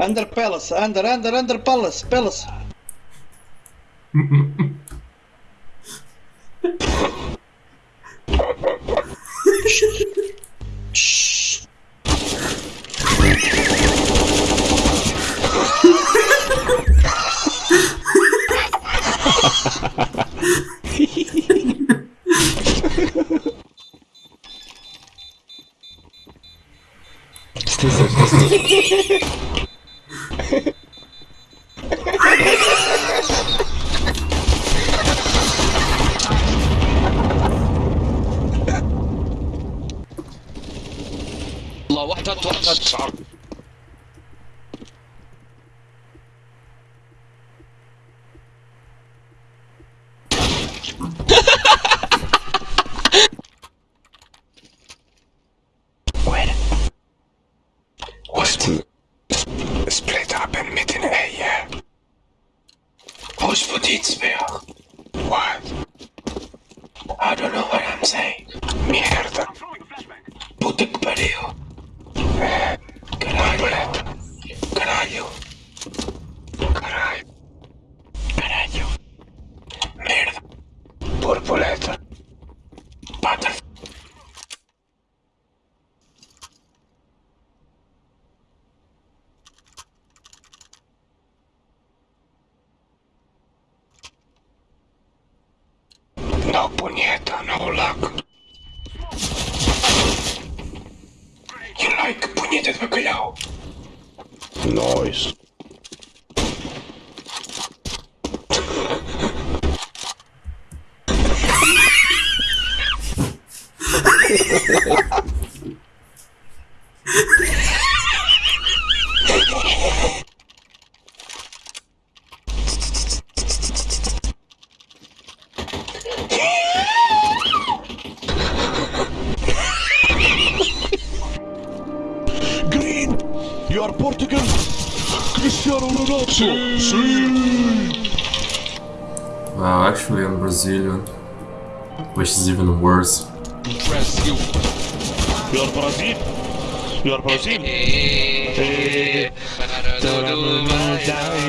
Under palace, under, under, under palace, palace. Shh. الله واحد هات واحد هات split up and meet in A, eh, yeah? Who's for spear? What? I don't know what I'm saying. Mierda. Puta que pariu. É, caralho. Caralho. Caralho. Caralho. Merda. Borboleta. Butterfly. No, puñeta, no luck. You like puñeta de bacalhau? Nice. Green, you are Portugal. Cristiano Ronaldo. Wow, actually I'm Brazilian. Which is even worse. Brasil You are Brazil. You are Brazil. Para tudo eh, eh, eh, vai